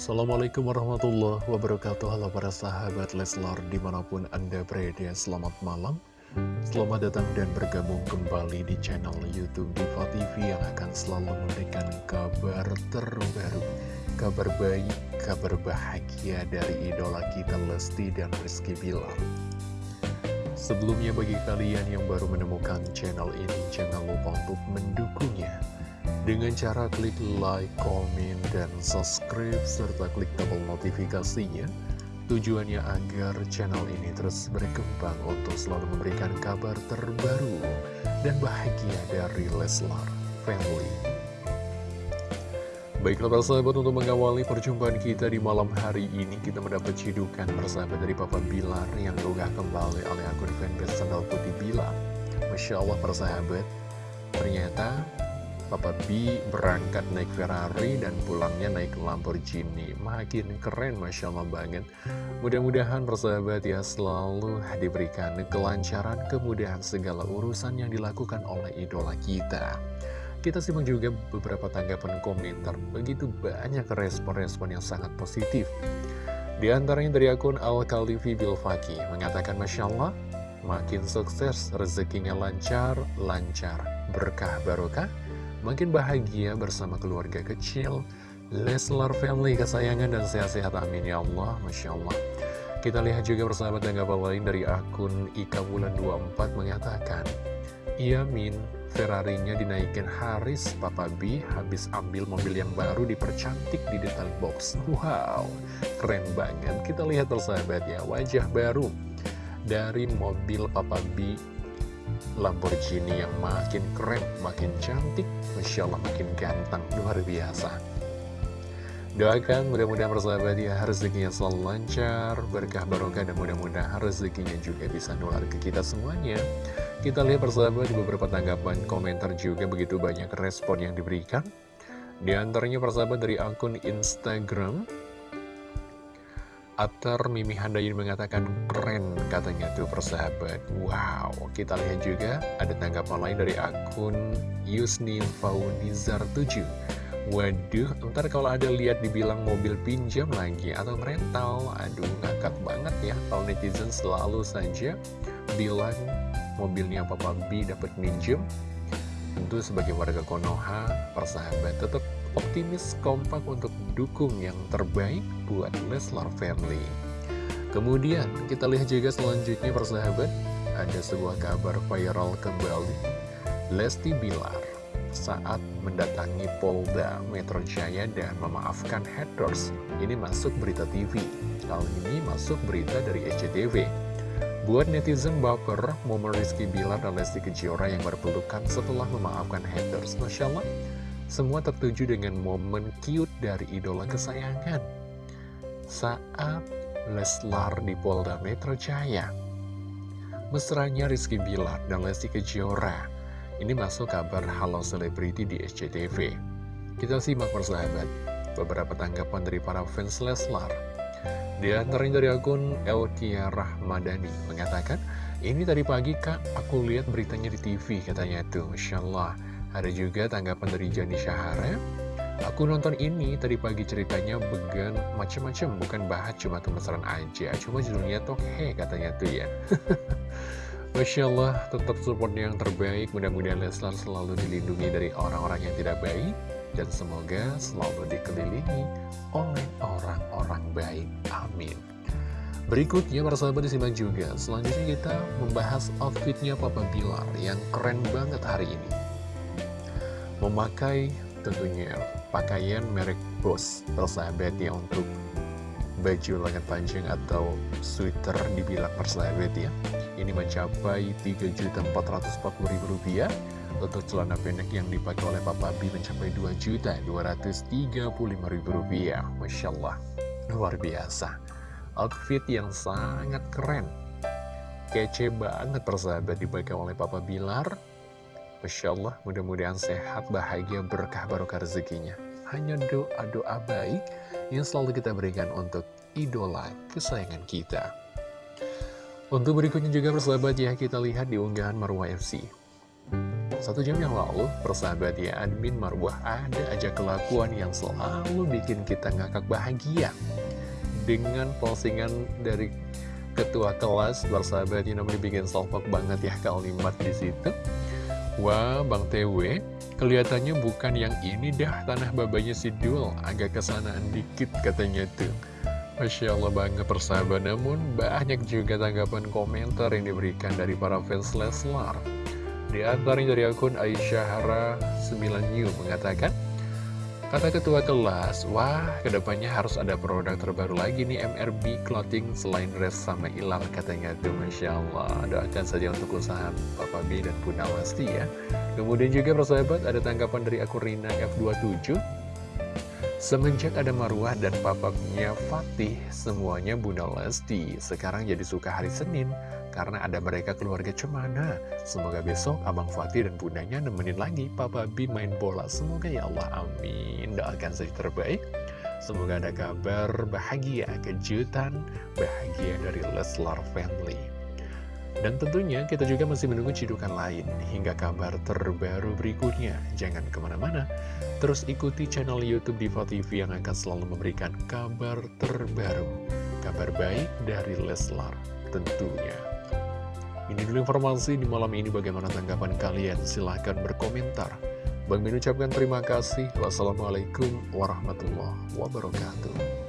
Assalamualaikum warahmatullahi wabarakatuh. Halo para sahabat Leslar di mana pun anda berada Selamat malam. Selamat datang dan bergabung kembali di channel Youtube Diva TV Yang akan selalu memberikan kabar terbaru Kabar baik, kabar bahagia dari idola kita Lesti dan Rizky Bilar Sebelumnya bagi kalian yang baru menemukan channel ini Jangan lupa untuk mendukungnya dengan cara klik like, komen, dan subscribe, serta klik tombol notifikasinya. Tujuannya agar channel ini terus berkembang untuk selalu memberikan kabar terbaru dan bahagia dari Leslar Family. Baiklah para sahabat untuk mengawali perjumpaan kita di malam hari ini Kita mendapat cidukan persahabat dari Papa Bilar yang diunggah kembali oleh akun fanbase Sandal Putih Bilar. Masya Allah para sahabat. Ternyata Papa B berangkat naik Ferrari dan pulangnya naik Lamborghini. Makin keren Masya Allah banget. Mudah-mudahan persahabat ya selalu diberikan kelancaran Kemudahan segala urusan yang dilakukan oleh idola kita Kita simak juga beberapa tanggapan komentar. Begitu banyak respon-respon yang sangat positif. Di antaranya dari akun Al-Khalifi Bilfaki Mengatakan Masya Allah Makin sukses, rezekinya lancar, lancar. Berkah barokah makin bahagia bersama keluarga kecil, Leslar family kesayangan dan sehat-sehat. Amin ya Allah, Masya Allah. Kita lihat juga persahabat tanggapan lain dari akun Ika Bulan 24 mengatakan, Iya Min, Ferrarinya dinaikin Haris, Papa B habis ambil mobil yang baru dipercantik di detailing box. Wow, keren banget. Kita lihat persahabat ya, wajah baru dari mobil Papa B Lamborghini yang makin keren, makin cantik, Masya Allah makin ganteng, luar biasa. Doakan mudah-mudahan persahabat ya rezekinya selalu lancar, berkah barokah dan mudah-mudahan rezekinya juga bisa nular ke kita semuanya. Kita lihat persahabat di beberapa tanggapan komentar juga begitu banyak respon yang diberikan. Di antaranya persahabat dari akun Instagram Atar Mimi Handayani mengatakan keren katanya tuh persahabat Wow, kita lihat juga ada tanggapan lain dari akun Yusni Faunizar 7 Waduh, ntar kalau ada lihat dibilang mobil pinjam lagi atau rental Aduh, ngakak banget ya Kalau netizen selalu saja bilang mobilnya Papa B dapat minjem Tentu sebagai warga Konoha, persahabat tetap optimis kompak untuk dukung yang terbaik buat Leslar Family. Kemudian kita lihat juga selanjutnya persahabat, ada sebuah kabar viral kembali. Lesti Bilar saat mendatangi Polda Metro Jaya dan memaafkan haters. Ini masuk berita TV. Kali ini masuk berita dari SCTV. Buat netizen baper, momen Rizky Bilar dan Lesti Kejora yang berpelukan setelah memaafkan haters. Masya Allah, semua tertuju dengan momen cute dari idola kesayangan saat Leslar di Polda Metro Jaya. Mesranya Rizky Bilar dan Lesti Kejora. Ini masuk kabar Halo Selebriti di SCTV. Kita simak persahabat beberapa tanggapan dari para fans Leslar. Di antaranya dari akun Elkia Rahmadani. Mengatakan, ini tadi pagi kak, aku lihat beritanya di TV katanya tuh, Masya Allah. Ada juga tanggapan dari Jani Syahara Aku nonton ini tadi pagi ceritanya began macem-macem Bukan bahas cuma kemesraan aja Cuma judulnya tuh he katanya tuh ya. Masya Allah tetap support yang terbaik. Mudah-mudahan Leslar selalu dilindungi dari orang-orang yang tidak baik Dan semoga selalu dikelilingi oleh orang-orang baik. Amin. Berikutnya para sahabat disimak juga. Selanjutnya kita membahas outfitnya Papa Bilar Yang keren banget hari ini. Memakai tentunya pakaian merek Boss persahabat ya untuk baju lengan panjang atau sweater dibilang persahabat ya. Ini mencapai Rp3.440.000 untuk celana pendek yang dipakai oleh Papa B mencapai Rp2.235.000 Masya Allah luar biasa outfit yang sangat keren kece banget persahabat dipakai oleh Papa Bilar Masya Allah, mudah-mudahan sehat, bahagia, berkah, barokah rezekinya. Hanya doa-doa baik yang selalu kita berikan untuk idola kesayangan kita. Untuk berikutnya juga persahabat ya, kita lihat di unggahan Marwah FC. Satu jam yang lalu, persahabat ya, admin Marwah ada aja kelakuan yang selalu bikin kita ngakak bahagia. Dengan postingan dari ketua kelas, persahabat ini namanya bikin salpok banget ya kalimat di situ. Wah, Bang TW, kelihatannya bukan yang ini dah tanah babanya si Dul, agak kesanaan dikit katanya tuh. Masya Allah banget persahabat Namun banyak juga tanggapan komentar yang diberikan dari para fans Leslar Di antaranya dari akun Aisyahara 9 New mengatakan Kata ketua kelas, wah ke depannya harus ada produk terbaru lagi nih MRB Clothing selain dress sama ilang katanya. Tuh Masya Allah. Doakan saja untuk usaha Papa B dan Bunda Lesti ya. Kemudian juga persahabat ada tanggapan dari akun Rina F27 Semenjak ada Marwah dan papapnya Fatih, semuanya Bunda Lesti. Sekarang jadi suka hari Senin, karena ada mereka keluarga cemana. Semoga besok Abang Fatih dan bundanya nemenin lagi Papa B main bola. Semoga ya Allah, amin. Doakan saja terbaik. Semoga ada kabar bahagia, kejutan, bahagia dari Leslar Family. Dan tentunya kita juga masih menunggu cidukan lain hingga kabar terbaru berikutnya. Jangan ke mana-mana, terus ikuti channel Youtube Diva TV yang akan selalu memberikan kabar terbaru. Kabar baik dari Leslar tentunya. Ini dulu informasi di malam ini bagaimana tanggapan kalian? Silahkan berkomentar. Bang Min ucapkan terima kasih. Wassalamualaikum warahmatullahi wabarakatuh.